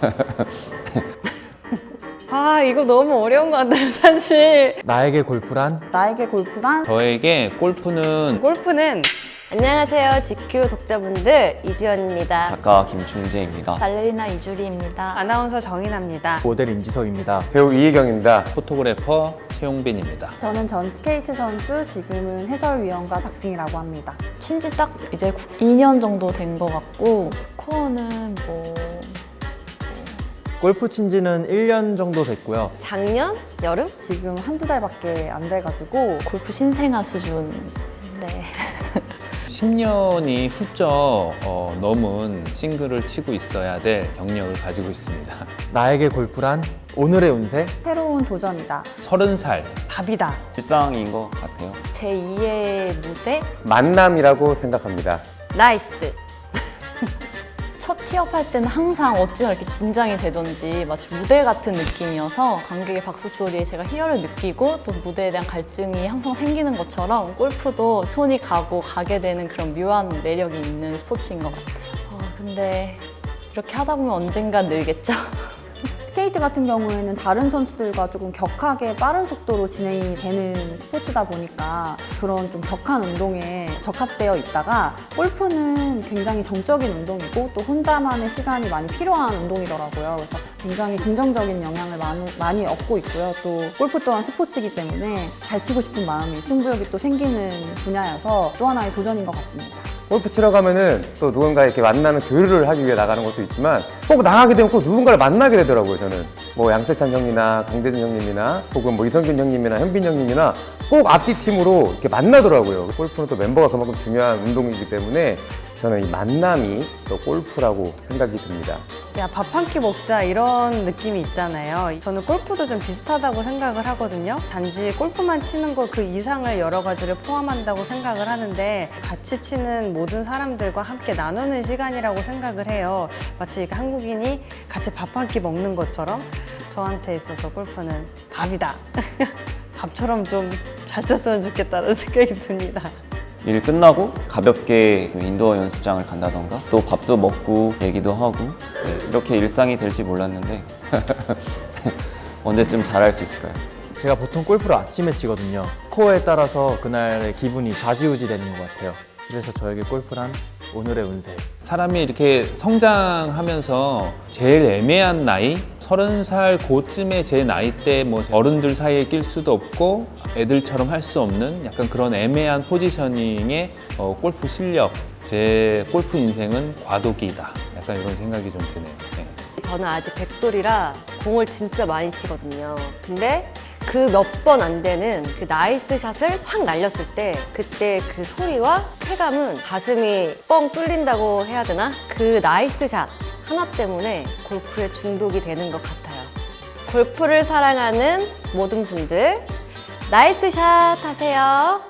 아 이거 너무 어려운 것 같아요 사실 나에게 골프란? 나에게 골프란 저에게 골프는 골프는 안녕하세요 GQ 독자분들 이주연입니다 작가 김충재입니다. 발레리나 이주리입니다. 아나운서 정인아입니다 모델 임지석입니다. 배우 이혜경입니다. 포토그래퍼 최용빈입니다. 저는 전 스케이트 선수, 지금은 해설위원 박승희라고 합니다. 친지 딱 이제 2년 정도 된 것 같고 코어는 뭐 골프 친 지는 1년 정도 됐고요. 작년 여름 지금 한두 달밖에 안 돼가지고 골프 신생아 수준 네. 10년이 훌쩍 어, 넘은 싱글을 치고 있어야 될 경력을 가지고 있습니다. 나에게 골프란? 오늘의 운세? 새로운 도전이다. 30살 밥이다 일상인 것 같아요. 제 2의 무대 만남이라고 생각합니다. nice 첫 티업 할 때는 항상 어찌나 이렇게 긴장이 되던지 마치 무대 같은 느낌이어서 관객의 박수 소리에 제가 희열을 느끼고 또 무대에 대한 갈증이 항상 생기는 것처럼 골프도 손이 가고 가게 되는 그런 묘한 매력이 있는 스포츠인 것 같아요. 어, 근데 이렇게 하다 보면 언젠간 늘겠죠? 스케이트 같은 경우에는 다른 선수들과 조금 격하게 빠른 속도로 진행이 되는 스포츠다 보니까 그런 좀 격한 운동에 적합되어 있다가 골프는 굉장히 정적인 운동이고 또 혼자만의 시간이 많이 필요한 운동이더라고요. 그래서 굉장히 긍정적인 영향을 많이, 많이 얻고 있고요. 또 골프 또한 스포츠이기 때문에 잘 치고 싶은 마음이 승부욕이 또 생기는 분야여서 또 하나의 도전인 것 같습니다. 골프 치러 가면은 또 누군가 이렇게 만나는 교류를 하기 위해 나가는 것도 있지만 꼭 나가게 되면 꼭 누군가를 만나게 되더라고요 저는. 뭐 양세찬 형이나 강대준 형님이나 혹은 뭐 이성균 형님이나 현빈 형님이나 꼭 앞뒤 팀으로 이렇게 만나더라고요. 골프는 또 멤버가 그만큼 중요한 운동이기 때문에 저는 이 만남이 또 골프라고 생각이 듭니다. 야 밥 한 끼 먹자 이런 느낌이 있잖아요. 저는 골프도 좀 비슷하다고 생각을 하거든요. 단지 골프만 치는 거 그 이상을 여러 가지를 포함한다고 생각을 하는데 같이 치는 모든 사람들과 함께 나누는 시간이라고 생각을 해요. 마치 한국인이 같이 밥 한 끼 먹는 것처럼 저한테 있어서 골프는 밥이다. 밥처럼 좀 잘 쳤으면 좋겠다는 생각이 듭니다 일 끝나고 가볍게 인도어 연습장을 간다던가 또 밥도 먹고 얘기도 하고 네, 이렇게 일상이 될지 몰랐는데 언제쯤 잘할 수 있을까요? 제가 보통 골프를 아침에 치거든요. 스코어에 따라서 그날의 기분이 좌지우지 되는 것 같아요. 그래서 저에게 골프란 오늘의 운세. 사람이 이렇게 성장하면서 제일 애매한 나이 30살 고쯤의 제 나이 때 뭐 어른들 사이에 낄 수도 없고 애들처럼 할 수 없는 약간 그런 애매한 positioning의 어, 골프 실력 제 골프 인생은 과도기다 약간 이런 생각이 좀 드네요 네. 저는 아직 백돌이라 공을 진짜 많이 치거든요. 근데 그 몇 번 안 되는 그 nice shot을 확 날렸을 때 그때 그 소리와 쾌감은 가슴이 뻥 뚫린다고 해야 되나? 그 nice shot 하나 때문에 골프에 중독이 되는 것 같아요. 골프를 사랑하는 모든 분들 나이스 샷 하세요.